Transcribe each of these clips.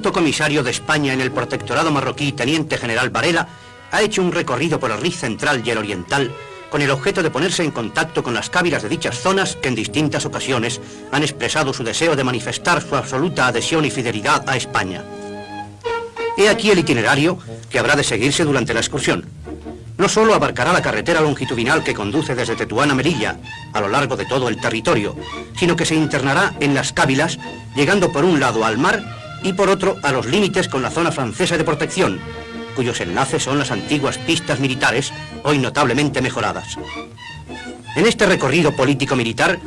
Alto comisario de España en el protectorado marroquí, teniente general Varela, ha hecho un recorrido por el Riz central y el oriental con el objeto de ponerse en contacto con las cávilas de dichas zonas que en distintas ocasiones han expresado su deseo de manifestar su absoluta adhesión y fidelidad a España. He aquí el itinerario que habrá de seguirse durante la excursión. No solo abarcará la carretera longitudinal que conduce desde Tetuán a Melilla, a lo largo de todo el territorio, sino que se internará en las cávilas, llegando por un lado al mar y por otro a los límites con la zona francesa de protección, cuyos enlaces son las antiguas pistas militares, hoy notablemente mejoradas. En este recorrido político-militar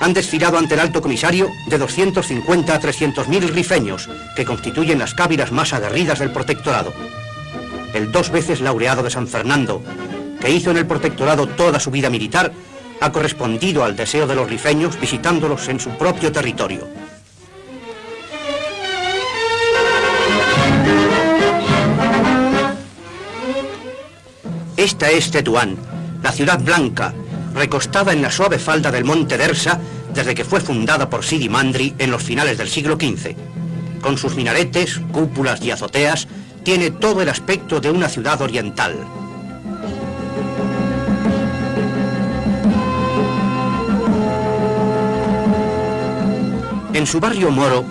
han desfilado ante el alto comisario de 250 a 300.000 rifeños, que constituyen las cávilas más aguerridas del protectorado. El dos veces laureado de San Fernando, que hizo en el protectorado toda su vida militar, ha correspondido al deseo de los rifeños visitándolos en su propio territorio. Esta es Tetuán, la ciudad blanca, recostada en la suave falda del monte Dersa desde que fue fundada por Sidi Mandri en los finales del siglo XV. Con sus minaretes, cúpulas y azoteas, tiene todo el aspecto de una ciudad oriental. En su barrio moro,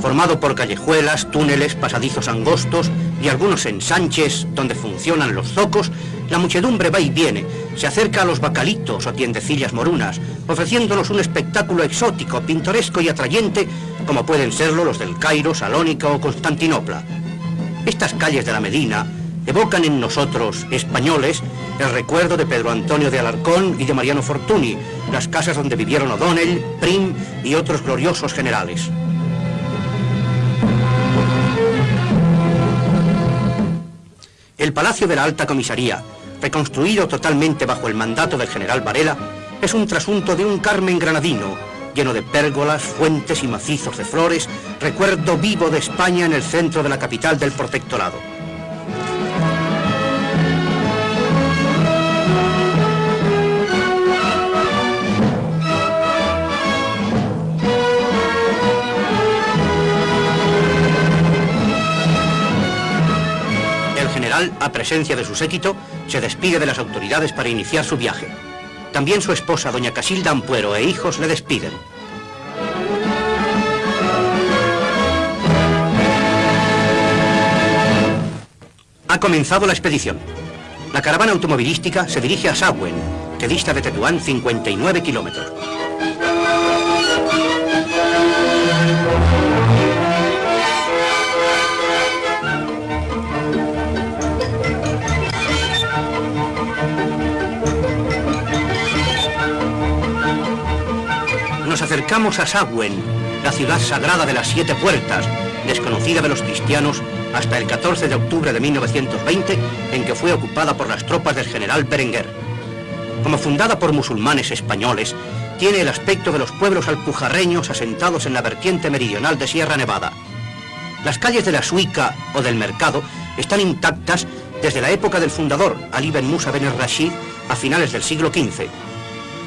formado por callejuelas, túneles, pasadizos angostos y algunos ensanches donde funcionan los zocos, la muchedumbre va y viene, se acerca a los bacalitos o tiendecillas morunas, ofreciéndonos un espectáculo exótico, pintoresco y atrayente, como pueden serlo los del Cairo, Salónica o Constantinopla. Estas calles de la Medina evocan en nosotros, españoles, el recuerdo de Pedro Antonio de Alarcón y de Mariano Fortuny, las casas donde vivieron O'Donnell, Prim y otros gloriosos generales. El Palacio de la Alta Comisaría, reconstruido totalmente bajo el mandato del general Varela, es un trasunto de un Carmen granadino, lleno de pérgolas, fuentes y macizos de flores, recuerdo vivo de España en el centro de la capital del protectorado. A presencia de su séquito, se despide de las autoridades para iniciar su viaje. También su esposa, doña Casilda Ampuero, e hijos le despiden. Ha comenzado la expedición. La caravana automovilística se dirige a Sagüen, que dista de Tetuán 59 kilómetros. Acercamos a Sagüen, la ciudad sagrada de las siete puertas, desconocida de los cristianos hasta el 14 de octubre de 1920, en que fue ocupada por las tropas del general Berenguer. Como fundada por musulmanes españoles, tiene el aspecto de los pueblos alpujarreños asentados en la vertiente meridional de Sierra Nevada. Las calles de la Suica o del Mercado están intactas desde la época del fundador, Ali Ben Musa Ben Rashid, a finales del siglo XV.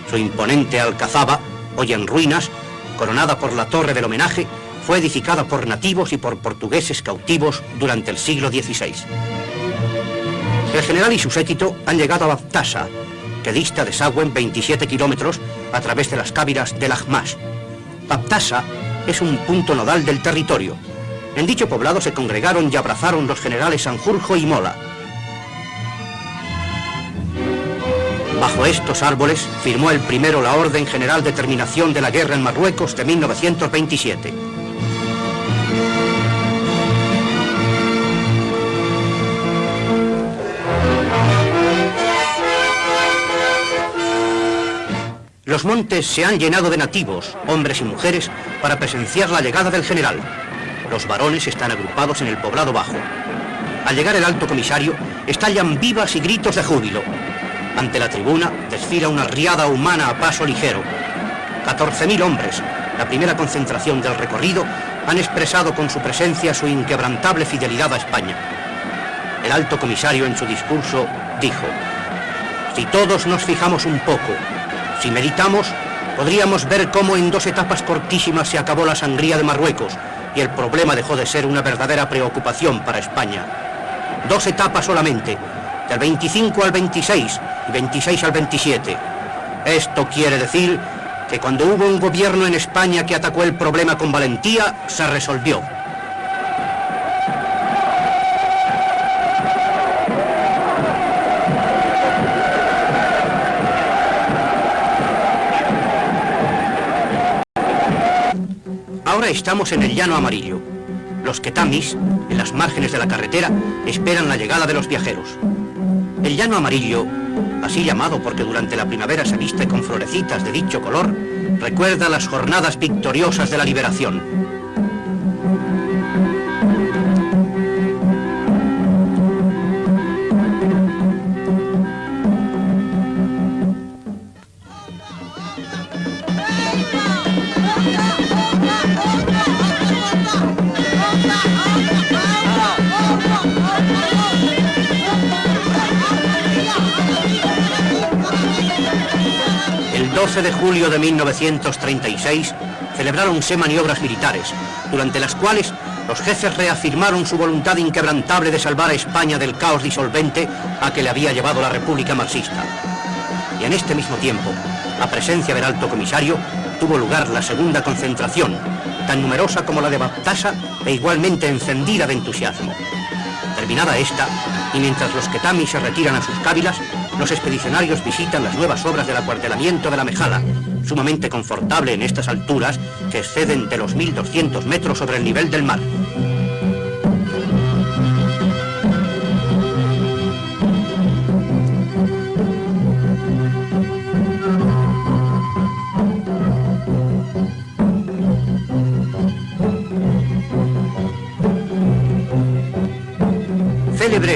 Su imponente alcazaba hoy en ruinas, coronada por la torre del homenaje, fue edificada por nativos y por portugueses cautivos durante el siglo XVI. El general y su séquito han llegado a Baptasa, que dista de Sagüen 27 kilómetros a través de las cávilas del Ahmas. Baptasa es un punto nodal del territorio. En dicho poblado se congregaron y abrazaron los generales Sanjurjo y Mola, Bajo estos árboles firmó el primero la Orden General de Terminación de la Guerra en Marruecos de 1927. Los montes se han llenado de nativos, hombres y mujeres, para presenciar la llegada del general. Los varones están agrupados en el poblado bajo. Al llegar el alto comisario, estallan vivas y gritos de júbilo. Ante la tribuna desfila una riada humana a paso ligero. 14.000 hombres, la primera concentración del recorrido, han expresado con su presencia su inquebrantable fidelidad a España. El alto comisario en su discurso dijo, si todos nos fijamos un poco, si meditamos, podríamos ver cómo en dos etapas cortísimas se acabó la sangría de Marruecos y el problema dejó de ser una verdadera preocupación para España. Dos etapas solamente, del 25 al 26 y 26 al 27. Esto quiere decir que cuando hubo un gobierno en España que atacó el problema con valentía, se resolvió. Ahora estamos en el llano amarillo. Los ketamis, en las márgenes de la carretera, esperan la llegada de los viajeros. El llano amarillo, así llamado porque durante la primavera se viste con florecitas de dicho color, recuerda las jornadas victoriosas de la liberación. El 12 de julio de 1936 celebráronse maniobras militares, durante las cuales los jefes reafirmaron su voluntad inquebrantable de salvar a España del caos disolvente a que le había llevado la República Marxista. Y en este mismo tiempo, a presencia del alto comisario, tuvo lugar la segunda concentración, tan numerosa como la de Baptasa e igualmente encendida de entusiasmo. Terminada esta, y mientras los ketamis se retiran a sus cávilas, los expedicionarios visitan las nuevas obras del acuartelamiento de la Mejala, sumamente confortable en estas alturas que exceden de los 1.200 metros sobre el nivel del mar.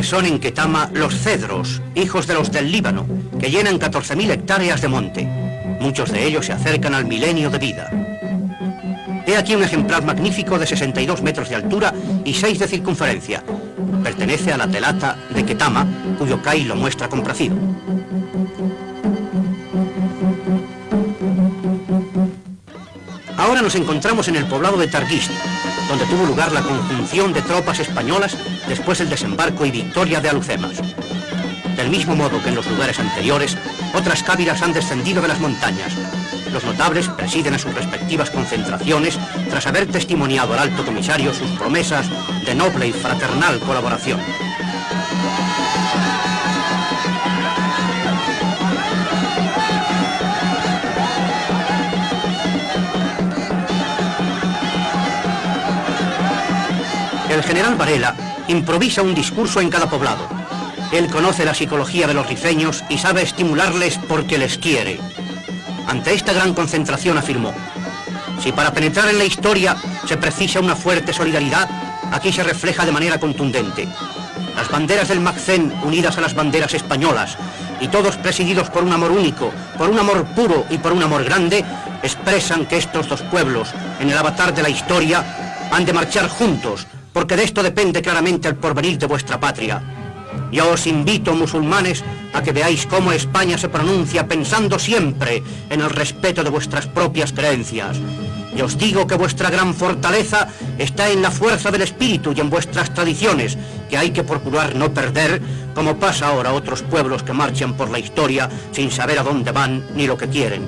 Son en Ketama los cedros, hijos de los del Líbano, que llenan 14.000 hectáreas de monte. Muchos de ellos se acercan al milenio de vida. He aquí un ejemplar magnífico de 62 metros de altura y 6 de circunferencia. Pertenece a la telata de Ketama, cuyo CAI lo muestra complacido. Ahora nos encontramos en el poblado de Targuist, donde tuvo lugar la conjunción de tropas españolas después del desembarco y victoria de Alucemas. Del mismo modo que en los lugares anteriores, otras cávilas han descendido de las montañas. Los notables presiden a sus respectivas concentraciones tras haber testimoniado al alto comisario sus promesas de noble y fraternal colaboración. El general Varela improvisa un discurso en cada poblado. Él conoce la psicología de los rifeños y sabe estimularles porque les quiere. Ante esta gran concentración afirmó, si para penetrar en la historia se precisa una fuerte solidaridad, aquí se refleja de manera contundente. Las banderas del Macén unidas a las banderas españolas y todos presididos por un amor único, por un amor puro y por un amor grande, expresan que estos dos pueblos, en el avatar de la historia, han de marchar juntos, porque de esto depende claramente el porvenir de vuestra patria. Yo os invito, musulmanes, a que veáis cómo España se pronuncia pensando siempre en el respeto de vuestras propias creencias. Y os digo que vuestra gran fortaleza está en la fuerza del espíritu y en vuestras tradiciones, que hay que procurar no perder, como pasa ahora a otros pueblos que marchan por la historia sin saber a dónde van ni lo que quieren.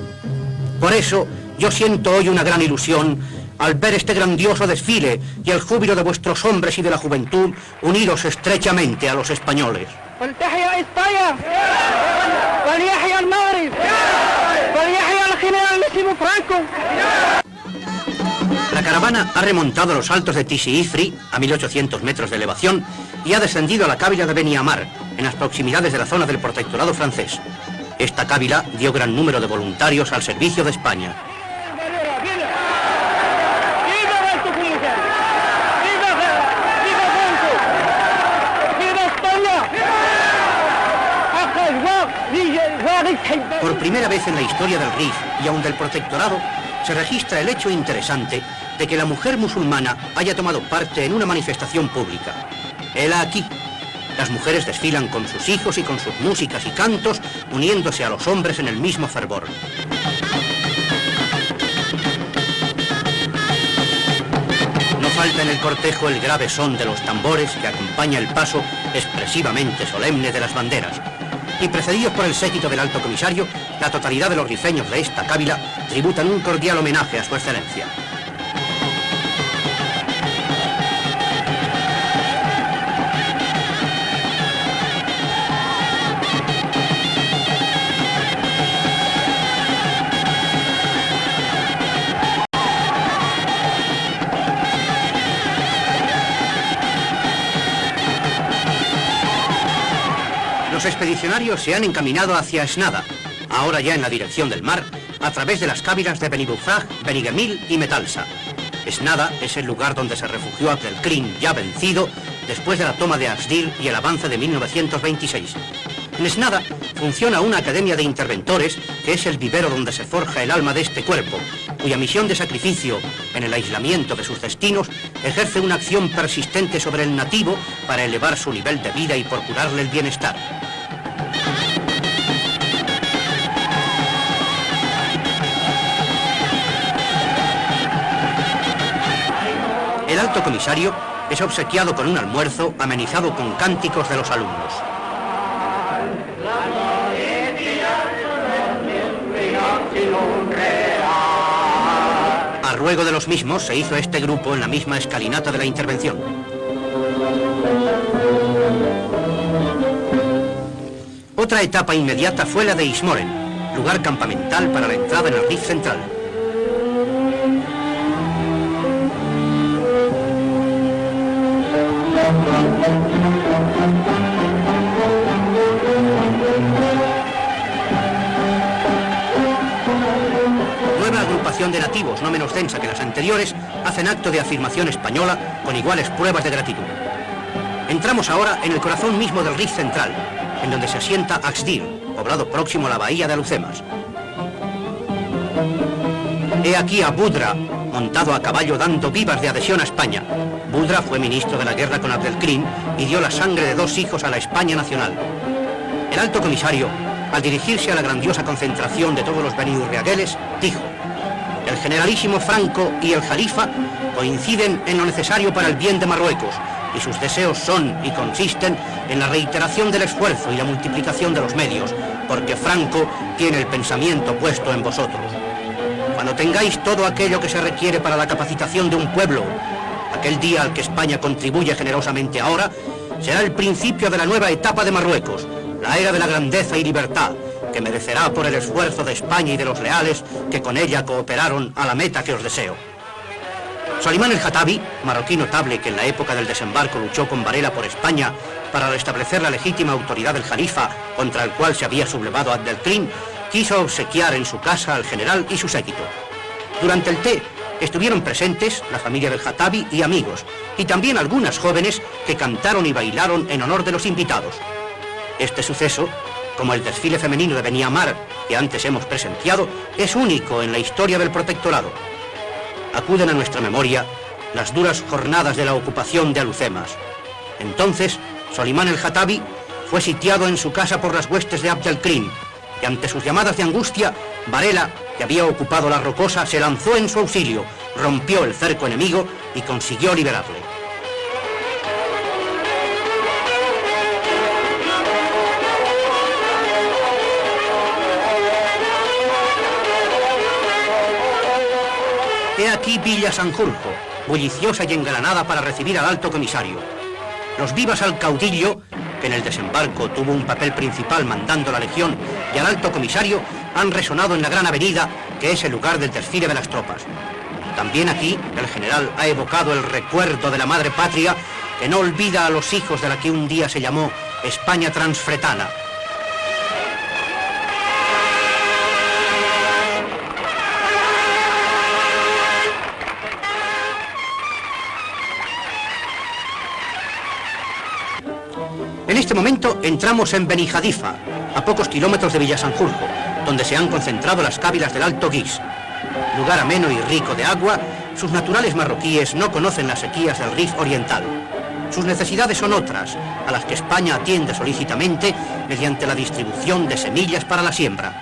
Por eso, yo siento hoy una gran ilusión al ver este grandioso desfile y el júbilo de vuestros hombres y de la juventud, unidos estrechamente a los españoles. La caravana ha remontado los altos de Tisi Ifri, a 1800 metros de elevación, y ha descendido a la cábila de Beniamar, en las proximidades de la zona del protectorado francés. Esta cábila dio gran número de voluntarios al servicio de España. Por primera vez en la historia del RIF y aún del protectorado, se registra el hecho interesante de que la mujer musulmana haya tomado parte en una manifestación pública. Hela aquí. Las mujeres desfilan con sus hijos y con sus músicas y cantos, uniéndose a los hombres en el mismo fervor. No falta en el cortejo el grave son de los tambores que acompaña el paso expresivamente solemne de las banderas. Y precedidos por el séquito del alto comisario, la totalidad de los rifeños de esta cábila tributan un cordial homenaje a su excelencia. Expedicionarios se han encaminado hacia Esnada, ahora ya en la dirección del mar, a través de las cávilas de Benibufrag, Benigemil y Metalsa. Esnada es el lugar donde se refugió Abdelkrim, ya vencido, después de la toma de Asdil y el avance de 1926. En Esnada funciona una academia de interventores, que es el vivero donde se forja el alma de este cuerpo, cuya misión de sacrificio en el aislamiento de sus destinos ejerce una acción persistente sobre el nativo para elevar su nivel de vida y procurarle el bienestar. Comisario es obsequiado con un almuerzo amenizado con cánticos de los alumnos. A ruego de los mismos se hizo este grupo en la misma escalinata de la intervención. Otra etapa inmediata fue la de Ismoren, lugar campamental para la entrada en el Rif central. De nativos, no menos densa que las anteriores, hacen acto de afirmación española con iguales pruebas de gratitud. Entramos ahora en el corazón mismo del Rif central, en donde se asienta Axdir, poblado próximo a la bahía de Alucemas. He aquí a Budra, montado a caballo dando vivas de adhesión a España. Budra fue ministro de la guerra con Abdelkrim y dio la sangre de dos hijos a la España nacional. El alto comisario, al dirigirse a la grandiosa concentración de todos los beniurriagueles, dijo, generalísimo Franco y el Jalifa coinciden en lo necesario para el bien de Marruecos y sus deseos son y consisten en la reiteración del esfuerzo y la multiplicación de los medios, porque Franco tiene el pensamiento puesto en vosotros. Cuando tengáis todo aquello que se requiere para la capacitación de un pueblo, aquel día al que España contribuye generosamente ahora, será el principio de la nueva etapa de Marruecos, la era de la grandeza y libertad, que merecerá por el esfuerzo de España y de los leales que con ella cooperaron a la meta que os deseo. Solimán el Jatabi, marroquí notable que en la época del desembarco luchó con Varela por España para restablecer la legítima autoridad del Jalifa contra el cual se había sublevado Abdelkrim, quiso obsequiar en su casa al general y su séquito. Durante el té estuvieron presentes la familia del Jatabi y amigos, y también algunas jóvenes que cantaron y bailaron en honor de los invitados. Este suceso, como el desfile femenino de Beniamar que antes hemos presenciado, es único en la historia del protectorado. Acuden a nuestra memoria las duras jornadas de la ocupación de Alucemas. Entonces, Solimán el Jatabi fue sitiado en su casa por las huestes de Abd al-Krim, y ante sus llamadas de angustia, Varela, que había ocupado la rocosa, se lanzó en su auxilio, rompió el cerco enemigo y consiguió liberarle. He aquí Villa Sanjurjo, bulliciosa y engalanada para recibir al alto comisario. Los vivas al caudillo, que en el desembarco tuvo un papel principal mandando la legión, y al alto comisario han resonado en la gran avenida, que es el lugar del desfile de las tropas. También aquí el general ha evocado el recuerdo de la madre patria que no olvida a los hijos de la que un día se llamó España transfretana. Este momento entramos en Benijadifa, a pocos kilómetros de Villasanjurjo, donde se han concentrado las cávilas del Alto Guis. Lugar ameno y rico de agua, sus naturales marroquíes no conocen las sequías del Rif Oriental. Sus necesidades son otras, a las que España atiende solícitamente mediante la distribución de semillas para la siembra.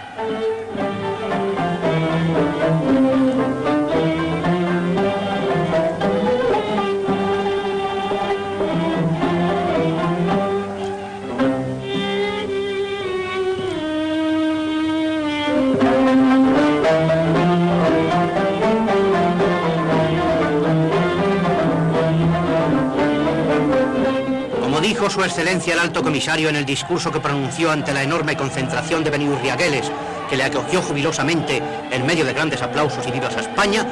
Su excelencia el alto comisario en el discurso que pronunció ante la enorme concentración de beniurriagueles que le acogió jubilosamente en medio de grandes aplausos y vivas a España,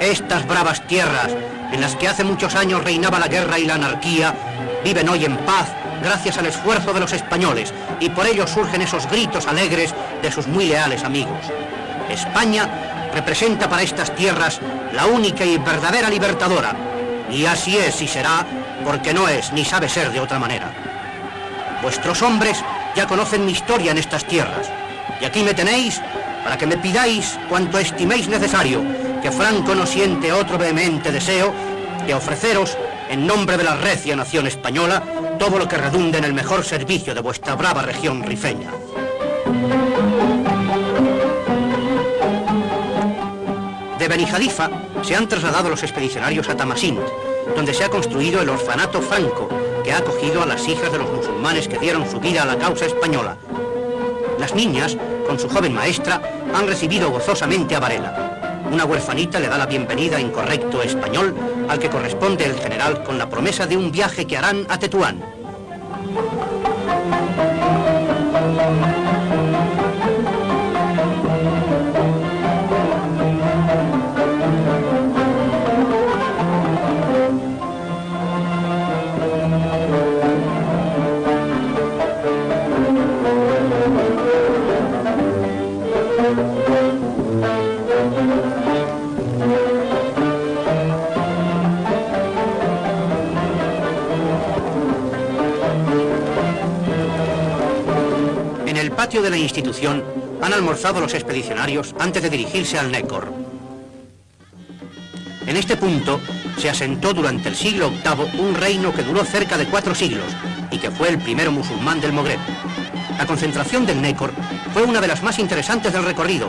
estas bravas tierras en las que hace muchos años reinaba la guerra y la anarquía, viven hoy en paz gracias al esfuerzo de los españoles y por ello surgen esos gritos alegres de sus muy leales amigos. España representa para estas tierras la única y verdadera libertadora, y así es y será porque no es ni sabe ser de otra manera. Vuestros hombres ya conocen mi historia en estas tierras, y aquí me tenéis para que me pidáis cuanto estiméis necesario, que Franco no siente otro vehemente deseo que ofreceros, en nombre de la recia nación española, todo lo que redunde en el mejor servicio de vuestra brava región rifeña. De Benijadifa se han trasladado los expedicionarios a Tamasint, donde se ha construido el orfanato franco, que ha acogido a las hijas de los musulmanes que dieron su vida a la causa española. Las niñas, con su joven maestra, han recibido gozosamente a Varela. Una huerfanita le da la bienvenida en correcto español, al que corresponde el general con la promesa de un viaje que harán a Tetuán. De la institución han almorzado los expedicionarios antes de dirigirse al Nécor. En este punto se asentó durante el siglo VIII un reino que duró cerca de cuatro siglos y que fue el primero musulmán del Mogreb. La concentración del Nécor fue una de las más interesantes del recorrido,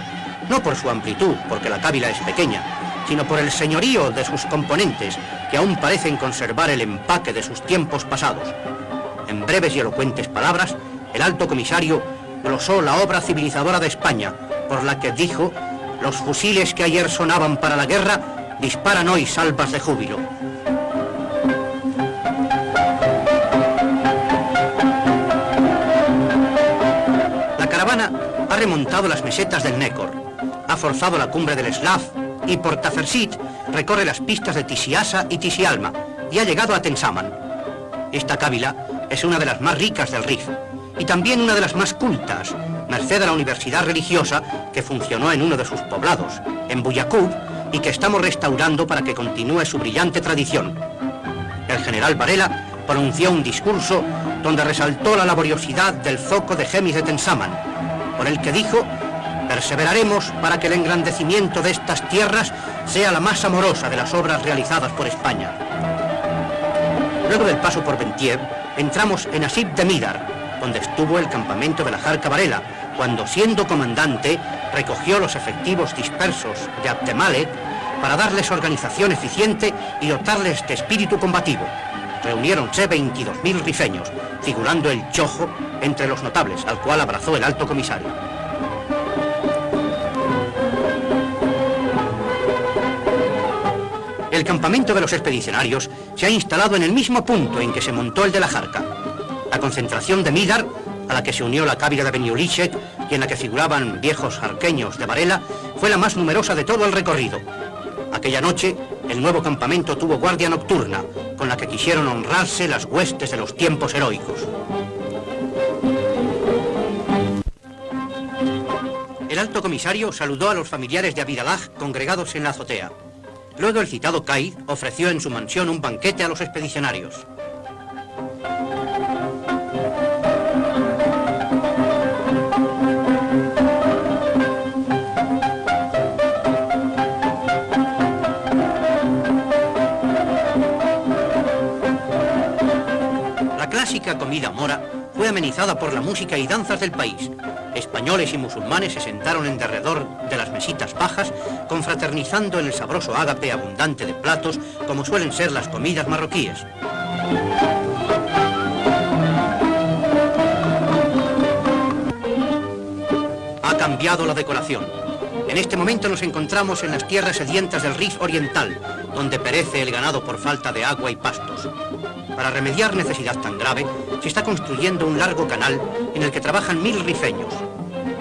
no por su amplitud, porque la cábila es pequeña, sino por el señorío de sus componentes, que aún parecen conservar el empaque de sus tiempos pasados. En breves y elocuentes palabras, el alto comisario glosó la obra civilizadora de España, por la que dijo, los fusiles que ayer sonaban para la guerra disparan hoy salvas de júbilo. La caravana ha remontado las mesetas del Nécor, ha forzado la cumbre del Slav y por Tafersit recorre las pistas de Tisiasa y Tisialma y ha llegado a Tensaman. Esta cábila es una de las más ricas del Rif y también una de las más cultas, merced a la universidad religiosa que funcionó en uno de sus poblados, en Buyacub, y que estamos restaurando para que continúe su brillante tradición. El general Varela pronunció un discurso donde resaltó la laboriosidad del zoco de Gemis de Tensaman, por el que dijo, perseveraremos para que el engrandecimiento de estas tierras sea la más amorosa de las obras realizadas por España. Luego del paso por Bentier, entramos en Asib de Midar, donde estuvo el campamento de la Jarca Varela, cuando siendo comandante recogió los efectivos dispersos de Abtemale para darles organización eficiente y dotarles de espíritu combativo. Reuniéronse 22.000 rifeños, figurando el Chojo entre los notables, al cual abrazó el alto comisario. El campamento de los expedicionarios se ha instalado en el mismo punto en que se montó el de la Jarca, concentración de Midar, a la que se unió la cávila de Beniolishek y en la que figuraban viejos arqueños de Varela, fue la más numerosa de todo el recorrido. Aquella noche, el nuevo campamento tuvo guardia nocturna, con la que quisieron honrarse las huestes de los tiempos heroicos. El alto comisario saludó a los familiares de Abidalaj congregados en la azotea. Luego el citado Caid ofreció en su mansión un banquete a los expedicionarios. Típica comida mora fue amenizada por la música y danzas del país. Españoles y musulmanes se sentaron en derredor de las mesitas bajas, confraternizando en el sabroso ágape abundante de platos, como suelen ser las comidas marroquíes. Ha cambiado la decoración. En este momento nos encontramos en las tierras sedientas del Rif Oriental, donde perece el ganado por falta de agua y pastos. Para remediar necesidad tan grave, se está construyendo un largo canal en el que trabajan mil rifeños.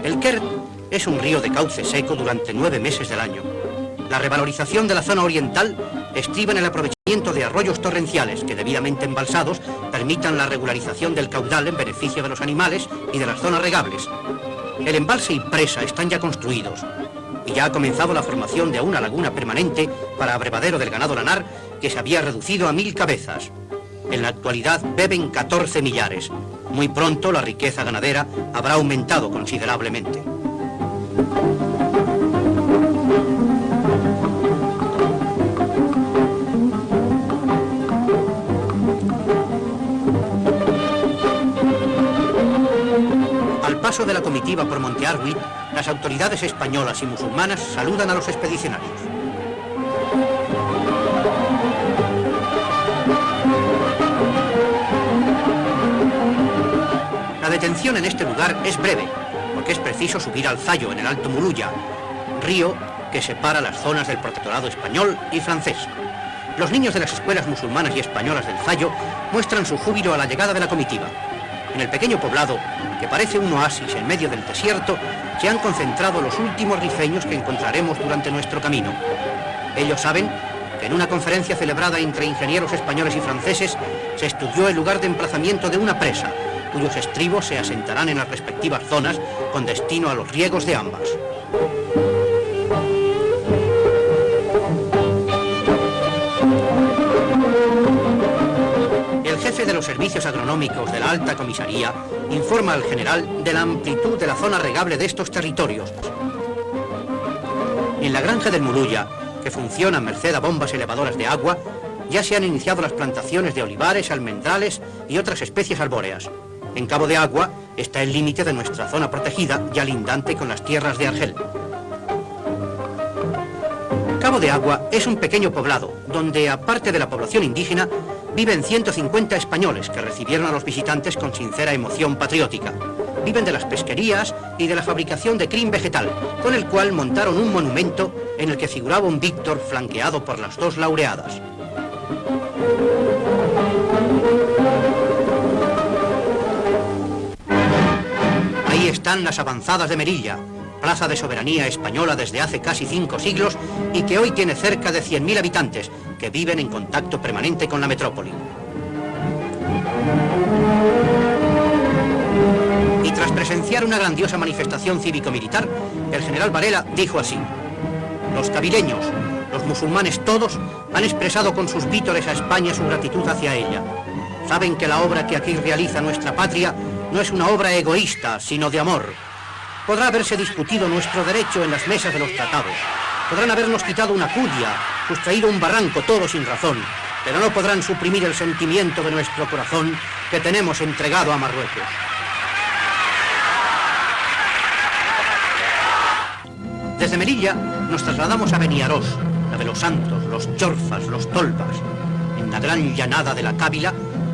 El Kert es un río de cauce seco durante nueve meses del año. La revalorización de la zona oriental estriba en el aprovechamiento de arroyos torrenciales que, debidamente embalsados, permitan la regularización del caudal en beneficio de los animales y de las zonas regables. El embalse y presa están ya construidos y ya ha comenzado la formación de una laguna permanente para abrevadero del ganado lanar que se había reducido a mil cabezas. En la actualidad beben 14 millares. Muy pronto la riqueza ganadera habrá aumentado considerablemente. Al paso de la comitiva por Monte Arwi, las autoridades españolas y musulmanas saludan a los expedicionarios. Detención en este lugar es breve, porque es preciso subir al Zayo en el Alto Muluya, río que separa las zonas del protectorado español y francés. Los niños de las escuelas musulmanas y españolas del Zayo muestran su júbilo a la llegada de la comitiva. En el pequeño poblado, que parece un oasis en medio del desierto, se han concentrado los últimos rifeños que encontraremos durante nuestro camino. Ellos saben que en una conferencia celebrada entre ingenieros españoles y franceses se estudió el lugar de emplazamiento de una presa, cuyos estribos se asentarán en las respectivas zonas con destino a los riegos de ambas. El jefe de los servicios agronómicos de la Alta Comisaría informa al general de la amplitud de la zona regable de estos territorios. En la granja del Murulla, que funciona merced a bombas elevadoras de agua, ya se han iniciado las plantaciones de olivares, almendrales y otras especies arbóreas. En Cabo de Agua está el límite de nuestra zona protegida, ya lindante con las tierras de Argel. Cabo de Agua es un pequeño poblado, donde, aparte de la población indígena, viven 150 españoles que recibieron a los visitantes con sincera emoción patriótica. Viven de las pesquerías y de la fabricación de crin vegetal, con el cual montaron un monumento en el que figuraba un Víctor flanqueado por las dos laureadas. Ahí están las avanzadas de Merilla, plaza de soberanía española desde hace casi cinco siglos y que hoy tiene cerca de 100.000 habitantes que viven en contacto permanente con la metrópoli. Y tras presenciar una grandiosa manifestación cívico-militar, el general Varela dijo así, los cabileños, los musulmanes todos, han expresado con sus vítores a España su gratitud hacia ella. Saben que la obra que aquí realiza nuestra patria no es una obra egoísta, sino de amor. Podrá haberse discutido nuestro derecho en las mesas de los tratados. Podrán habernos quitado una cudia, sustraído un barranco, todo sin razón. Pero no podrán suprimir el sentimiento de nuestro corazón que tenemos entregado a Marruecos. Desde Merilla nos trasladamos a Beniarós, la de los Santos, los Chorfas, los Tolvas. En la gran llanada de la Cávila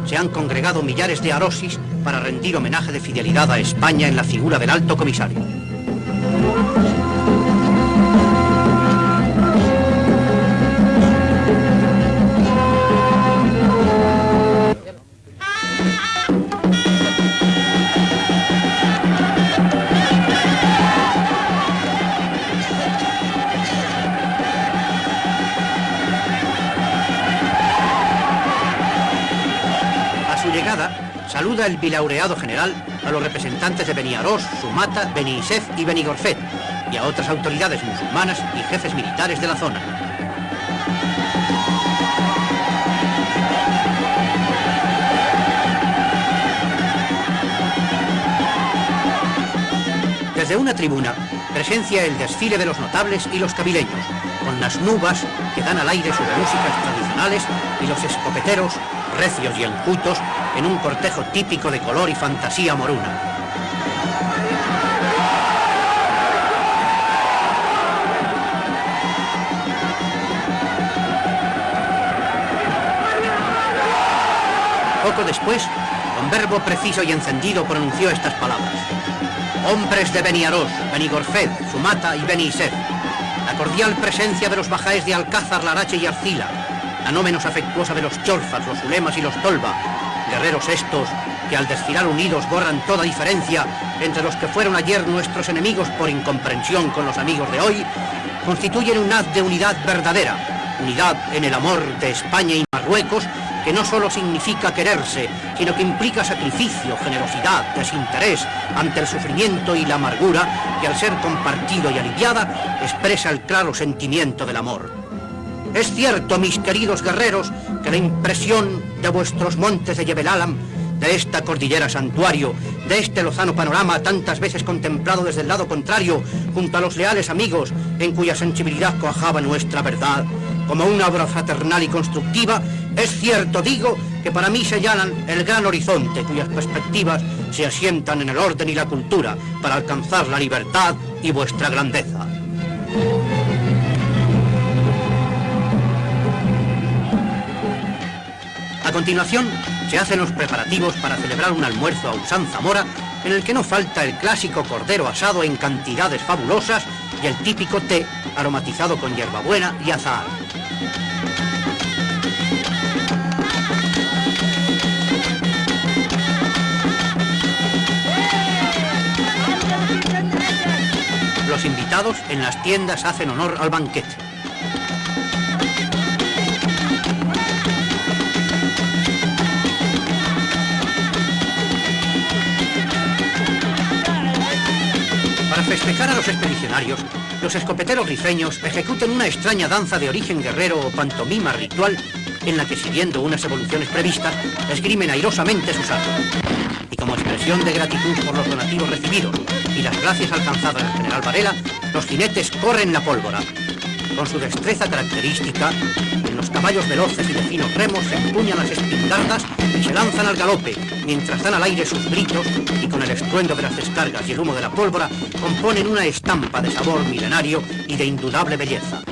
se han congregado millares de arosis para rendir homenaje de fidelidad a España en la figura del alto comisario. El bilaureado general a los representantes de Beniarós, Sumata, Beni Isef y Benigorfet y a otras autoridades musulmanas y jefes militares de la zona. Desde una tribuna presencia el desfile de los notables y los cabileños, con las nubas que dan al aire sus músicas tradicionales y los escopeteros recios y enjutos, en un cortejo típico de color y fantasía moruna. Poco después, con verbo preciso y encendido pronunció estas palabras. Hombres de Beniarós, Benigorfed, Sumata y Benisef, la cordial presencia de los bajáes de Alcázar, Larache y Arcila, la no menos afectuosa de los Cholfas, los Ulemas y los Tolva, guerreros estos que al desfilar unidos borran toda diferencia entre los que fueron ayer nuestros enemigos por incomprensión con los amigos de hoy, constituyen un haz de unidad verdadera, unidad en el amor de España y Marruecos que no solo significa quererse, sino que implica sacrificio, generosidad, desinterés ante el sufrimiento y la amargura que al ser compartido y aliviada expresa el claro sentimiento del amor. Es cierto, mis queridos guerreros, que la impresión de vuestros montes de Yebelalam, de esta cordillera santuario, de este lozano panorama tantas veces contemplado desde el lado contrario, junto a los leales amigos en cuya sensibilidad coajaba nuestra verdad, como una obra fraternal y constructiva, es cierto, digo, que para mí señalan el gran horizonte cuyas perspectivas se asientan en el orden y la cultura para alcanzar la libertad y vuestra grandeza. A continuación, se hacen los preparativos para celebrar un almuerzo a usanza mora en el que no falta el clásico cordero asado en cantidades fabulosas y el típico té aromatizado con hierbabuena y azahar. Los invitados en las tiendas hacen honor al banquete. Para festejar a los expedicionarios, los escopeteros rifeños ejecutan una extraña danza de origen guerrero o pantomima ritual en la que siguiendo unas evoluciones previstas, esgrimen airosamente sus armas. Y como expresión de gratitud por los donativos recibidos y las gracias alcanzadas al general Varela, los jinetes corren la pólvora. Con su destreza característica, los caballos veloces y de finos remos se empuñan las espingardas y se lanzan al galope, mientras dan al aire sus gritos y con el estruendo de las descargas y el humo de la pólvora componen una estampa de sabor milenario y de indudable belleza.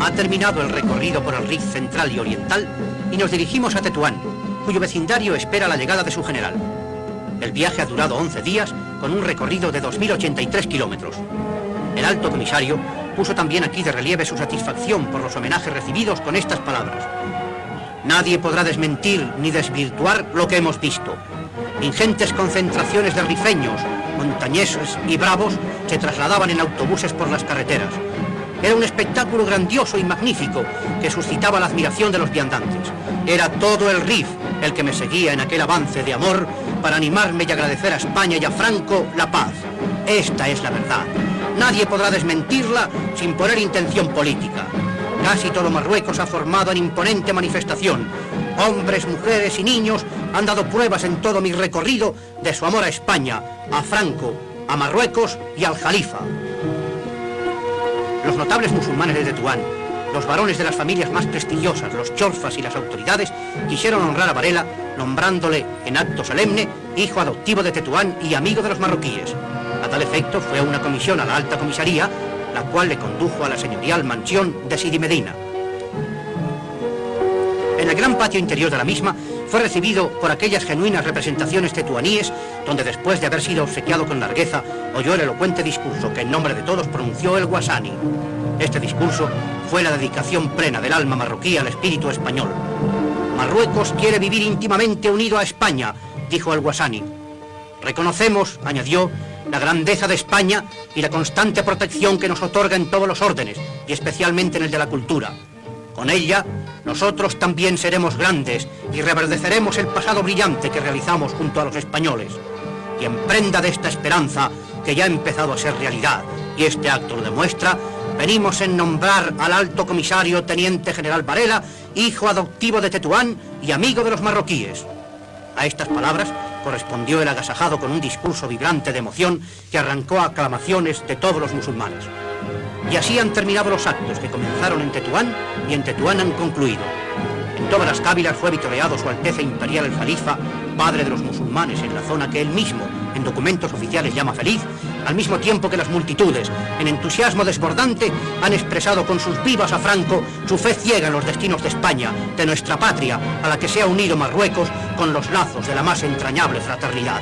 Ha terminado el recorrido por el Rif central y oriental y nos dirigimos a Tetuán, cuyo vecindario espera la llegada de su general. El viaje ha durado 11 días con un recorrido de 2.083 kilómetros. El alto comisario puso también aquí de relieve su satisfacción por los homenajes recibidos con estas palabras. Nadie podrá desmentir ni desvirtuar lo que hemos visto. Ingentes concentraciones de rifeños, montañeses y bravos se trasladaban en autobuses por las carreteras. Era un espectáculo grandioso y magnífico que suscitaba la admiración de los viandantes. Era todo el RIF el que me seguía en aquel avance de amor para animarme y agradecer a España y a Franco la paz. Esta es la verdad. Nadie podrá desmentirla sin poner intención política. Casi todo Marruecos ha formado en imponente manifestación. Hombres, mujeres y niños han dado pruebas en todo mi recorrido de su amor a España, a Franco, a Marruecos y al Jalifa. Los notables musulmanes de Tetuán, los varones de las familias más prestigiosas, los chorfas y las autoridades, quisieron honrar a Varela nombrándole en acto solemne hijo adoptivo de Tetuán y amigo de los marroquíes. A tal efecto fue una comisión a la alta comisaría, la cual le condujo a la señorial mansión de Sidi Medina. En el gran patio interior de la misma fue recibido por aquellas genuinas representaciones tetuaníes, donde después de haber sido obsequiado con largueza, oyó el elocuente discurso que en nombre de todos pronunció el Guasani. Este discurso fue la dedicación plena del alma marroquí al espíritu español. Marruecos quiere vivir íntimamente unido a España, dijo el Guasani. Reconocemos, añadió, la grandeza de España y la constante protección que nos otorga en todos los órdenes, y especialmente en el de la cultura. Con ella, nosotros también seremos grandes y reverdeceremos el pasado brillante que realizamos junto a los españoles. Y en prenda de esta esperanza, que ya ha empezado a ser realidad, y este acto lo demuestra, venimos en nombrar al alto comisario Teniente General Varela, hijo adoptivo de Tetuán y amigo de los marroquíes. A estas palabras correspondió el agasajado con un discurso vibrante de emoción que arrancó aclamaciones de todos los musulmanes. Y así han terminado los actos que comenzaron en Tetuán y en Tetuán han concluido. En todas las cávilas fue vitoreado Su Alteza Imperial el Jalifa, padre de los musulmanes en la zona que él mismo, en documentos oficiales, llama feliz, al mismo tiempo que las multitudes, en entusiasmo desbordante, han expresado con sus vivas a Franco su fe ciega en los destinos de España, de nuestra patria, a la que se ha unido Marruecos con los lazos de la más entrañable fraternidad.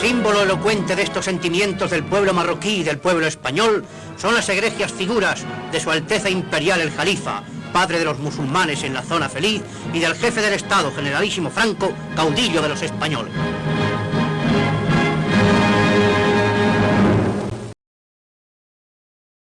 Símbolo elocuente de estos sentimientos del pueblo marroquí y del pueblo español son las egregias figuras de Su Alteza Imperial el Jalifa, padre de los musulmanes en la zona feliz, y del jefe del Estado, generalísimo Franco, caudillo de los españoles.